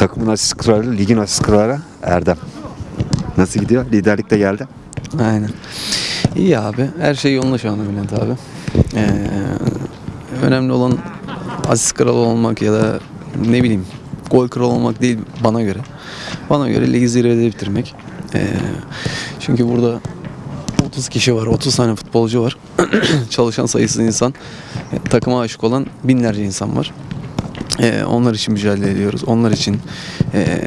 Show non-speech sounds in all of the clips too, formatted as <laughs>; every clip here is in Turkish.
Takımın asist kralı, ligin asist kralı Erdem. Nasıl gidiyor? Liderlik de geldi. Aynen. İyi abi. Her şey yolunda şu anda Bülent abi. Ee, önemli olan asist kralı olmak ya da ne bileyim gol kralı olmak değil bana göre. Bana göre ligi zirvede bitirmek. Ee, çünkü burada 30 kişi var, 30 tane futbolcu var. <clears throat> Çalışan sayısız insan, e, takıma aşık olan binlerce insan var. Ee, onlar için mücadele ediyoruz. Onlar için ee,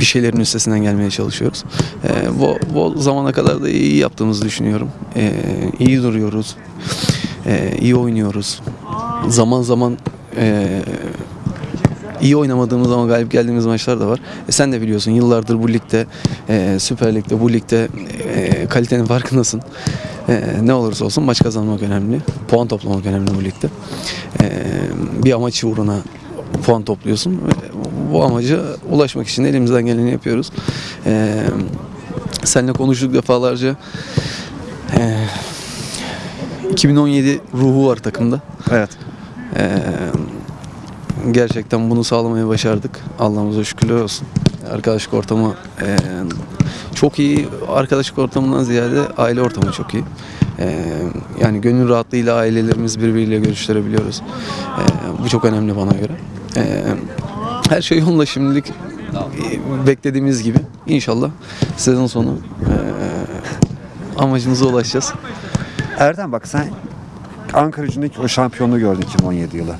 bir şeylerin üstesinden gelmeye çalışıyoruz. Ee, bu, bu zamana kadar da iyi yaptığımızı düşünüyorum. Ee, iyi duruyoruz. Ee, iyi oynuyoruz. Zaman zaman ee, iyi oynamadığımız ama galip geldiğimiz maçlar da var. E sen de biliyorsun yıllardır bu ligde, e, Süper Lig'de, bu ligde e, kalitenin farkındasın. E, ne olursa olsun maç kazanmak önemli. Puan toplamak önemli bu ligde. E, bir amaç uğruna puan topluyorsun. ve Bu amaca ulaşmak için elimizden geleni yapıyoruz. E, seninle konuştuk defalarca. E, 2017 ruhu var takımda. Evet. Ee, gerçekten bunu sağlamayı başardık. Allah'ımıza şükürler olsun. Arkadaşlık ortamı e, çok iyi. Arkadaşlık ortamından ziyade aile ortamı çok iyi. Ee, yani gönül rahatlığıyla ailelerimiz birbiriyle görüştürebiliyoruz. Ee, bu çok önemli bana göre. Ee, her şey yolunda şimdilik e, beklediğimiz gibi. İnşallah sezon sonu e, amacımıza ulaşacağız. Erdem bak sen Ankara gücündeki o şampiyonluğu gördün 2017 yılı.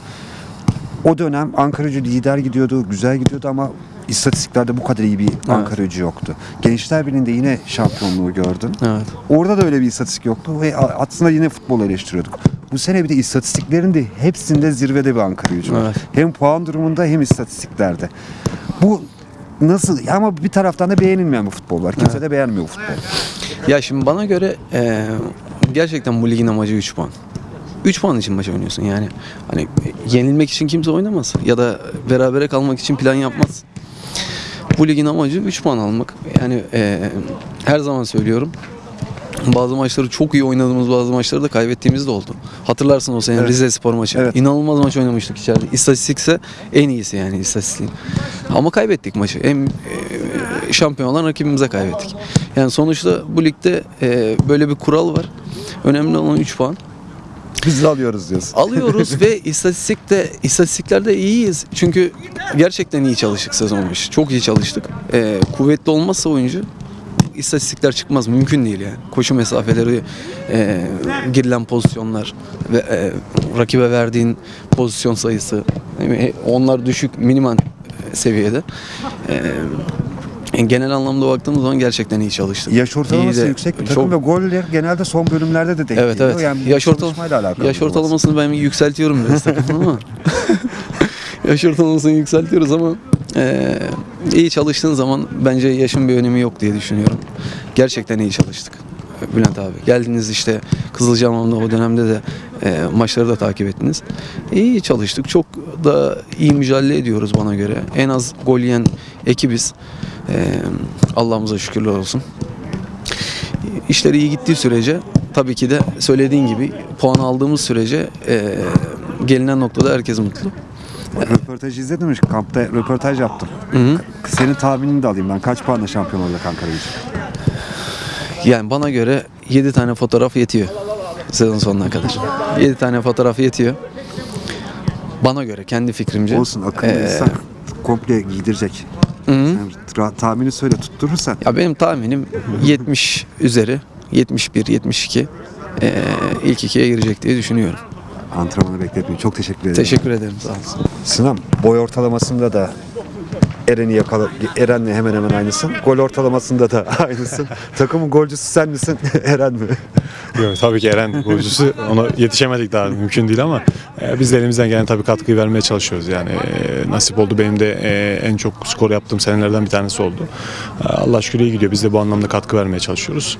O dönem Ankara gücü lider gidiyordu, güzel gidiyordu ama istatistiklerde bu kadar iyi bir gücü yoktu. Gençler Birliği'nde yine şampiyonluğu gördün. Evet. Orada da öyle bir istatistik yoktu ve aslında yine futbol eleştiriyorduk. Bu sene bir de istatistiklerin de hepsinde zirvede bir Ankara gücü var. Evet. Hem puan durumunda hem istatistiklerde. Bu nasıl ama bir taraftan da beğenilmeyen bir futbol var. Kimse de beğenmiyor bu futbolu. Ya şimdi bana göre eee, gerçekten bu ligin amacı 3 puan. 3 puan için maç oynuyorsun yani. Hani yenilmek için kimse oynamaz ya da berabere kalmak için plan yapmaz. Bu ligin amacı 3 puan almak. Yani eee, her zaman söylüyorum. Bazı maçları çok iyi oynadığımız bazı maçları da kaybettiğimiz de oldu. Hatırlarsın o sene Evet. Rize Spor maçı. Evet. İnanılmaz maç oynamıştık içeride. İstatistikse en iyisi yani istatistiğin. Ama kaybettik maçı. Hem e, şampiyon olan rakibimize kaybettik. Yani sonuçta bu ligde e, böyle bir kural var. Önemli olan 3 puan. <laughs> Biz alıyoruz diyorsun. Alıyoruz ve <laughs> istatistikte istatistiklerde iyiyiz. Çünkü gerçekten iyi çalıştık sezon başı. Çok iyi çalıştık. E, kuvvetli olmazsa oyuncu istatistikler çıkmaz. Mümkün değil yani. Koşu mesafeleri, e, girilen pozisyonlar ve e, rakibe verdiğin pozisyon sayısı e, onlar düşük minimal e, seviyede. E, genel anlamda baktığımız zaman gerçekten iyi çalıştık. Yaş ortalaması İyi de- yüksek bir çok- takım ve goller genelde son bölümlerde de denk Evet geliyor. evet. Yani yaş, ortal yaş ortalamasını ben yükseltiyorum biraz <laughs> takımın ama. <laughs> yaş ortalamasını yükseltiyoruz ama eee, iyi çalıştığın zaman bence yaşın bir önemi yok diye düşünüyorum. Gerçekten iyi çalıştık. Bülent abi. Geldiniz işte Kızılcahamam'da o dönemde de eee, maçları da takip ettiniz. İyi çalıştık. Çok da iyi mücadele ediyoruz bana göre. En az gol yiyen ekibiz. Eee Allah'ımıza şükürler olsun. İşler iyi gittiği sürece tabii ki de söylediğin gibi puan aldığımız sürece eee, gelinen noktada herkes mutlu. Röportajı izledin? Kampta röportaj yaptım. hı. Senin tahminini de alayım ben. Kaç puanla şampiyon olacak Ankara gücü? Yani bana göre 7 tane fotoğraf yetiyor sezon sonuna kadar. 7 tane fotoğraf yetiyor. Bana göre kendi fikrimce. Olsun akıllı Ee, insan komple giydirecek. Hı hı. Sen ra- tahmini söyle tutturursan. Ya benim tahminim 70 <laughs> üzeri, 71, 72 eee, ilk ikiye girecek diye düşünüyorum. Antrenmanı bekletmeyin. Çok teşekkür ederim. Teşekkür ederim sağ olasın. Sinan boy ortalamasında da Eren'i yakala Eren'le hemen hemen aynısın. Gol ortalamasında da <laughs> aynısın. Takımın golcüsü sen misin? <laughs> Eren mi? Yok, tabii ki Eren golcüsü. Ona yetişemedik daha mümkün değil ama e, biz de elimizden gelen tabii katkıyı vermeye çalışıyoruz. Yani e, nasip oldu benim de e, en çok skor yaptığım senelerden bir tanesi oldu. E, Allah şükür iyi gidiyor. Biz de bu anlamda katkı vermeye çalışıyoruz.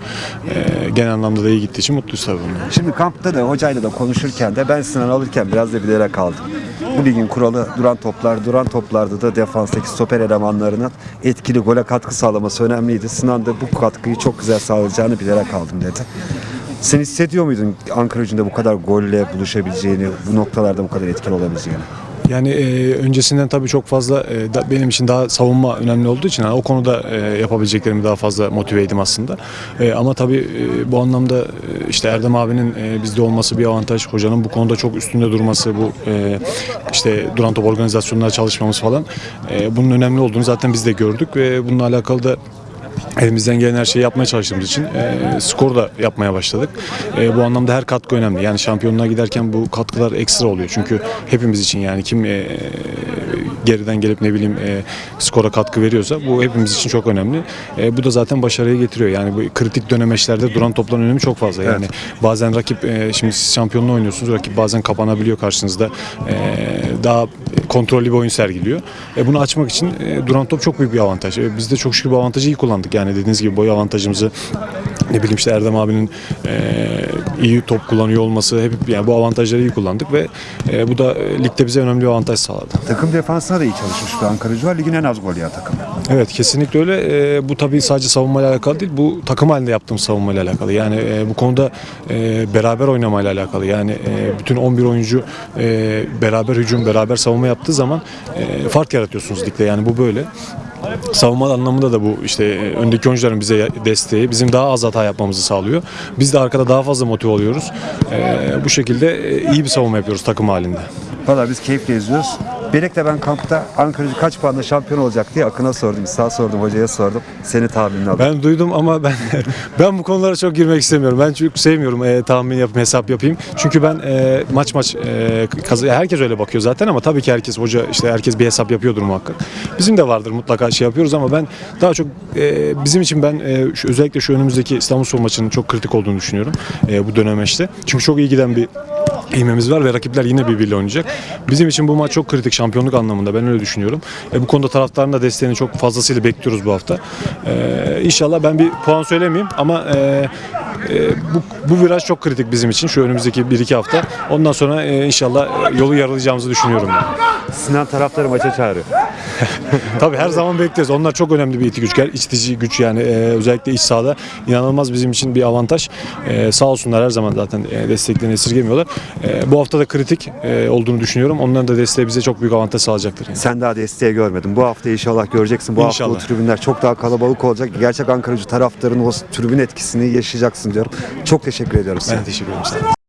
E, genel anlamda da iyi gittiği için mutluyuz tabii bundan. Şimdi kampta da hocayla da konuşurken de ben Sinan alırken biraz da bilerek aldım. Bu ligin kuralı duran toplar, duran toplarda da defanstaki stoper elemanlarının etkili gole katkı sağlaması önemliydi. Sinan da bu katkıyı çok güzel sağlayacağını bilerek aldım dedi. Sen hissediyor muydun Ankara gücünde bu kadar golle buluşabileceğini, bu noktalarda bu kadar etkili olabileceğini? Yani e, öncesinden tabii çok fazla e, da- benim için daha savunma önemli olduğu için hani o konuda e, yapabileceklerimi daha fazla motiveydim aslında. E, ama tabii e, bu anlamda e, işte Erdem abinin e, bizde olması bir avantaj. Hocanın bu konuda çok üstünde durması, bu e, işte duran top organizasyonlara çalışmamız falan e, bunun önemli olduğunu zaten biz de gördük ve bununla alakalı da elimizden gelen her şeyi yapmaya çalıştığımız için e, skor da yapmaya başladık. E, bu anlamda her katkı önemli. Yani şampiyonluğa giderken bu katkılar ekstra oluyor. Çünkü hepimiz için yani kim e, geriden gelip ne bileyim e, skora katkı veriyorsa bu hepimiz için çok önemli. E, bu da zaten başarıya getiriyor. Yani bu kritik dönemeçlerde duran topların önemi çok fazla. Yani bazen rakip e, şimdi siz şampiyonluğu oynuyorsunuz. Rakip bazen kapanabiliyor karşınızda. E, daha kontrollü bir oyun sergiliyor. E, bunu açmak için e, duran top çok büyük bir avantaj. E, biz de çok şükür bu avantajı iyi kullandık. Yani dediğiniz gibi boy avantajımızı ne bileyim işte Erdem abinin e, iyi top kullanıyor olması hep yani bu avantajları iyi kullandık ve e, bu da e, ligde bize önemli bir avantaj sağladı. Takım defansına da iyi çalışmış bir Ankara gücü var. Ligin en az gol yiyen takımı. Evet kesinlikle öyle. E, bu tabii sadece savunmayla alakalı değil. Bu takım halinde yaptığım savunmayla alakalı. Yani e, bu konuda e, beraber oynamayla alakalı. Yani e, bütün 11 oyuncu e, beraber hücum, beraber savunma yaptığı zaman e, fark yaratıyorsunuz ligde. Yani bu böyle. Savunma anlamında da bu işte e, öndeki oyuncuların bize desteği bizim daha az hata yapmamızı sağlıyor. Biz de arkada daha fazla motive oluyoruz. E, bu şekilde e, iyi bir savunma yapıyoruz takım halinde. Valla biz keyifle izliyoruz. Belek de ben kampta Ankara gücü kaç puanla şampiyon olacak diye Akın'a sordum. Sağ sordum, hocaya sordum. Seni tahminini aldım. Ben duydum ama ben <laughs> ben bu konulara çok girmek istemiyorum. Ben çünkü sevmiyorum e, tahmin yapayım, hesap yapayım. Çünkü ben e, maç maç e, herkes öyle bakıyor zaten ama tabii ki herkes hoca işte herkes bir hesap yapıyordur muhakkak. Bizim de vardır mutlaka şey yapıyoruz ama ben daha çok e, bizim için ben e, şu, özellikle şu önümüzdeki İstanbulspor maçının çok kritik olduğunu düşünüyorum e, bu dönemeçte. Çünkü çok iyi giden bir İğmemiz var ve rakipler yine birbiriyle oynayacak. Bizim için bu maç çok kritik şampiyonluk anlamında ben öyle düşünüyorum. E, bu konuda taraftarın da desteğini çok fazlasıyla bekliyoruz bu hafta. E, inşallah ben bir puan söylemeyeyim ama e, e, bu, bu viraj çok kritik bizim için şu önümüzdeki 1-2 hafta. Ondan sonra e, inşallah yolu yaralayacağımızı düşünüyorum. Sinan taraftarı maça çağırıyor. <laughs> Tabii her zaman bekleriz. Onlar çok önemli bir itici güç, itici güç yani e, özellikle iç sahada inanılmaz bizim için bir avantaj. E, sağ olsunlar her zaman zaten e, desteklerini esirgemiyorlar. E, bu hafta da kritik e, olduğunu düşünüyorum. Onların da desteği bize çok büyük avantaj sağlayacaktır. Yani. Sen daha desteği görmedin. Bu hafta inşallah göreceksin. Bu hafta İnşallah. o tribünler çok daha kalabalık olacak. Gerçek Ankaracı taraftarın o tribün etkisini yaşayacaksın diyorum. Çok teşekkür ediyorum sana. Ben teşekkür ederim.